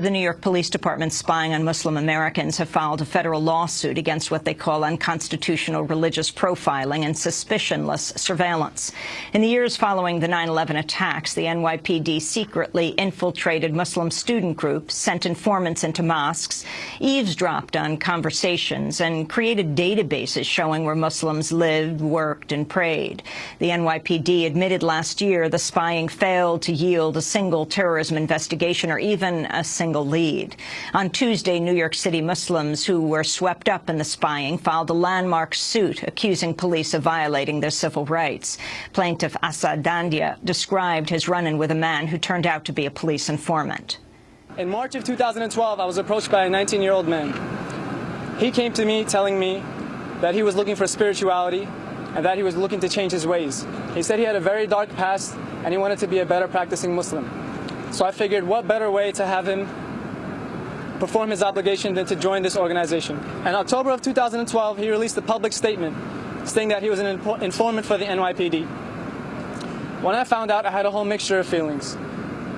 The New York Police Department spying on Muslim Americans have filed a federal lawsuit against what they call unconstitutional religious profiling and suspicionless surveillance. In the years following the 9-11 attacks, the NYPD secretly infiltrated Muslim student groups, sent informants into mosques, eavesdropped on conversations, and created databases showing where Muslims lived, worked, and prayed. The NYPD admitted last year the spying failed to yield a single terrorism investigation or even a single single lead. On Tuesday, New York City Muslims who were swept up in the spying filed a landmark suit accusing police of violating their civil rights. Plaintiff Asad Dandia described his run-in with a man who turned out to be a police informant. In March of 2012, I was approached by a 19-year-old man. He came to me telling me that he was looking for spirituality and that he was looking to change his ways. He said he had a very dark past and he wanted to be a better practicing Muslim. So I figured what better way to have him perform his obligation than to join this organization. In October of 2012, he released a public statement stating that he was an informant for the NYPD. When I found out, I had a whole mixture of feelings.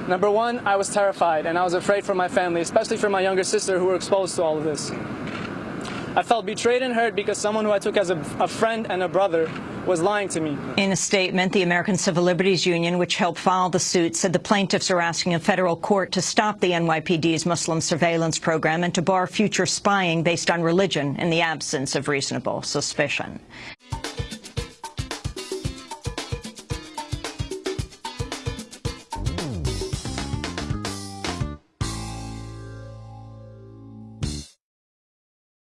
Number one, I was terrified and I was afraid for my family, especially for my younger sister who were exposed to all of this. I felt betrayed and hurt because someone who I took as a, a, friend and a brother was lying to me. In a statement, the American Civil Liberties Union, which helped file the suit, said the plaintiffs are asking a federal court to stop the NYPD's Muslim surveillance program and to bar future spying based on religion in the absence of reasonable suspicion.